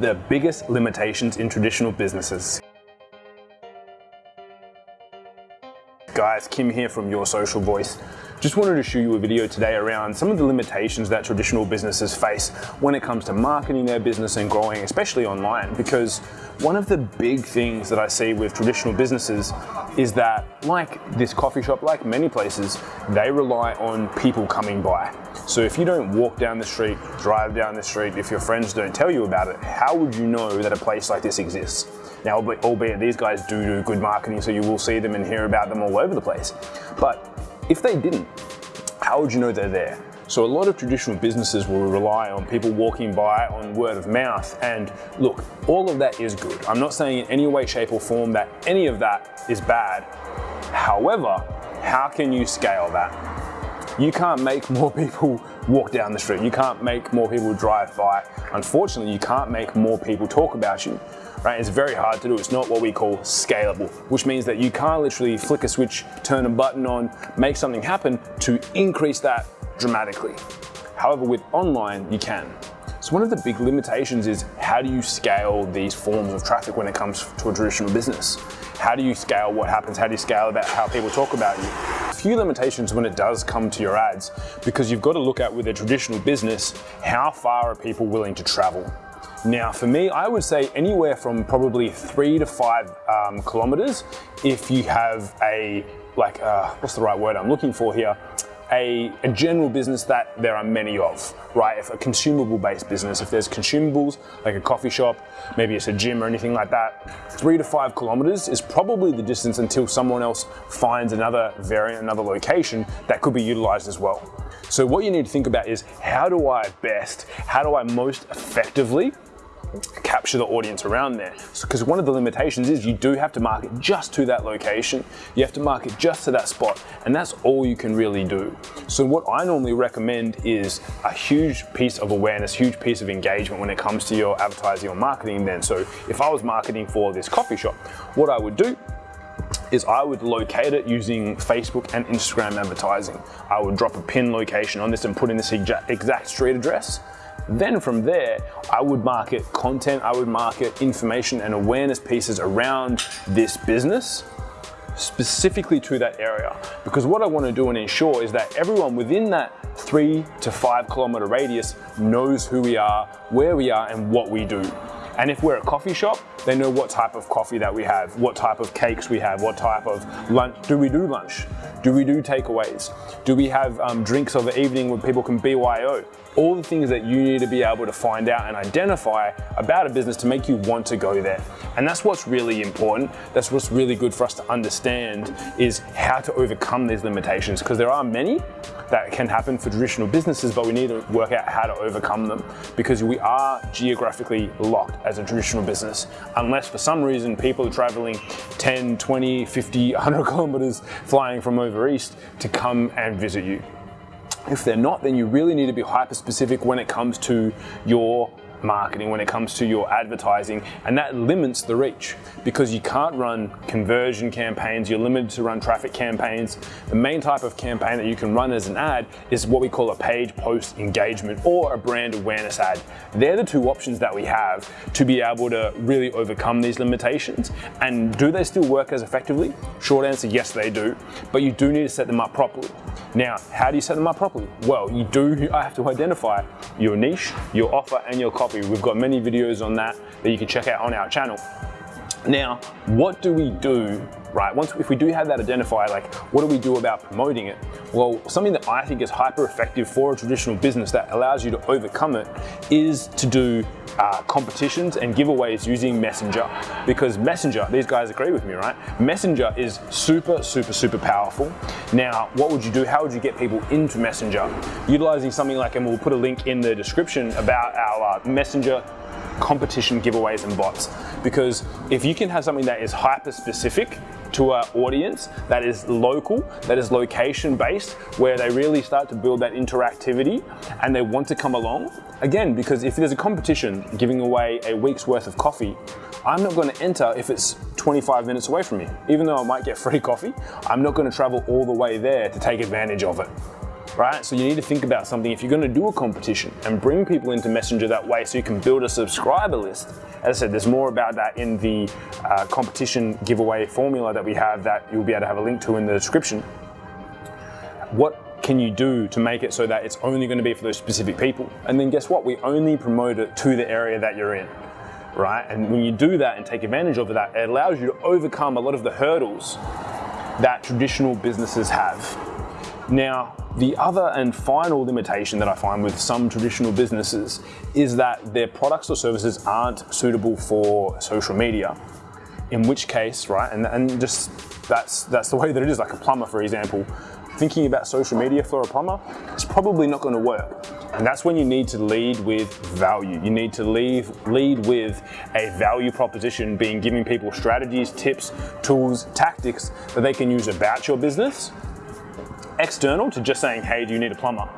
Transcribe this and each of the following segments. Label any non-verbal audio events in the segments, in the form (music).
the biggest limitations in traditional businesses. Guys, Kim here from Your Social Voice. Just wanted to show you a video today around some of the limitations that traditional businesses face when it comes to marketing their business and growing, especially online, because one of the big things that I see with traditional businesses is that, like this coffee shop, like many places, they rely on people coming by. So if you don't walk down the street, drive down the street, if your friends don't tell you about it, how would you know that a place like this exists? Now, albeit these guys do do good marketing, so you will see them and hear about them all over the place. But if they didn't, how would you know they're there? So a lot of traditional businesses will rely on people walking by on word of mouth. And look, all of that is good. I'm not saying in any way, shape or form that any of that is bad. However, how can you scale that? You can't make more people walk down the street. You can't make more people drive by. Unfortunately, you can't make more people talk about you right? It's very hard to do. It's not what we call scalable, which means that you can't literally flick a switch, turn a button on, make something happen to increase that dramatically. However, with online, you can. So one of the big limitations is how do you scale these forms of traffic when it comes to a traditional business? How do you scale what happens? How do you scale about how people talk about you? A few limitations when it does come to your ads, because you've got to look at with a traditional business, how far are people willing to travel? Now for me, I would say anywhere from probably three to five um, kilometers if you have a, like, uh, what's the right word I'm looking for here? A, a, general business that there are many of, right? If a consumable based business, if there's consumables, like a coffee shop, maybe it's a gym or anything like that, three to five kilometers is probably the distance until someone else finds another variant, another location that could be utilized as well. So what you need to think about is how do I best, how do I most effectively capture the audience around there. Because so, one of the limitations is you do have to market just to that location. You have to market just to that spot, and that's all you can really do. So what I normally recommend is a huge piece of awareness, huge piece of engagement when it comes to your advertising or marketing then. So if I was marketing for this coffee shop, what I would do is I would locate it using Facebook and Instagram advertising. I would drop a pin location on this and put in this exact street address. Then from there, I would market content, I would market information and awareness pieces around this business specifically to that area. Because what I want to do and ensure is that everyone within that three to five kilometer radius knows who we are, where we are, and what we do. And if we're a coffee shop, they know what type of coffee that we have, what type of cakes we have, what type of lunch. Do we do lunch? Do we do takeaways? Do we have um, drinks of the evening where people can BYO? All the things that you need to be able to find out and identify about a business to make you want to go there. And that's what's really important. That's what's really good for us to understand is how to overcome these limitations because there are many that can happen for traditional businesses, but we need to work out how to overcome them because we are geographically locked as a traditional business. Unless for some reason people are traveling 10, 20, 50, 100 (laughs) kilometers flying from over east to come and visit you. If they're not, then you really need to be hyper specific when it comes to your marketing when it comes to your advertising and that limits the reach because you can't run conversion campaigns, you're limited to run traffic campaigns. The main type of campaign that you can run as an ad is what we call a page post engagement or a brand awareness ad. They're the two options that we have to be able to really overcome these limitations. And do they still work as effectively? Short answer, yes they do, but you do need to set them up properly. Now, how do you set them up properly? Well, you do I have to identify your niche, your offer, and your copy. We've got many videos on that that you can check out on our channel. Now, what do we do, right? Once, if we do have that identified, like what do we do about promoting it? Well, something that I think is hyper effective for a traditional business that allows you to overcome it is to do uh, competitions and giveaways using Messenger. Because Messenger, these guys agree with me, right? Messenger is super, super, super powerful. Now, what would you do? How would you get people into Messenger? Utilizing something like, and we'll put a link in the description about our uh, Messenger competition giveaways and bots. Because if you can have something that is hyper specific to our audience, that is local, that is location based, where they really start to build that interactivity and they want to come along. Again, because if there's a competition giving away a week's worth of coffee, I'm not going to enter if it's 25 minutes away from me. Even though I might get free coffee, I'm not going to travel all the way there to take advantage of it. Right? So you need to think about something. If you're gonna do a competition and bring people into Messenger that way so you can build a subscriber list, as I said, there's more about that in the uh, competition giveaway formula that we have that you'll be able to have a link to in the description. What can you do to make it so that it's only gonna be for those specific people? And then guess what? We only promote it to the area that you're in right? And when you do that and take advantage of that, it allows you to overcome a lot of the hurdles that traditional businesses have. Now, the other and final limitation that I find with some traditional businesses is that their products or services aren't suitable for social media. In which case, right, and, and just that's that's the way that it is. Like a plumber, for example, thinking about social media for a plumber, it's probably not going to work. And that's when you need to lead with value. You need to lead, lead with a value proposition, being giving people strategies, tips, tools, tactics that they can use about your business external to just saying, hey, do you need a plumber?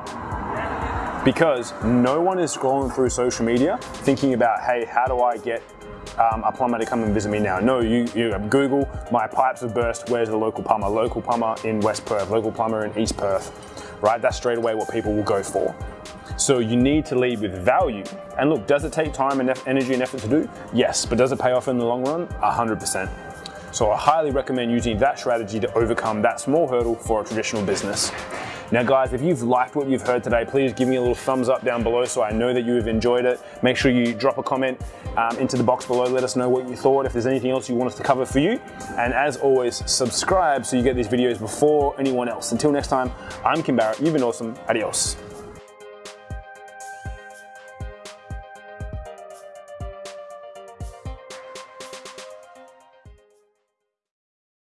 Because no one is scrolling through social media thinking about, hey, how do I get um, a plumber to come and visit me now? No, you, you Google, my pipes have burst, where's the local plumber? Local plumber in West Perth, local plumber in East Perth, right? That's straight away what people will go for. So you need to lead with value. And look, does it take time and energy and effort to do? Yes, but does it pay off in the long run? 100%. So I highly recommend using that strategy to overcome that small hurdle for a traditional business. Now guys, if you've liked what you've heard today, please give me a little thumbs up down below so I know that you have enjoyed it. Make sure you drop a comment um, into the box below. Let us know what you thought, if there's anything else you want us to cover for you. And as always, subscribe so you get these videos before anyone else. Until next time, I'm Kim Barrett. You've been awesome. Adios.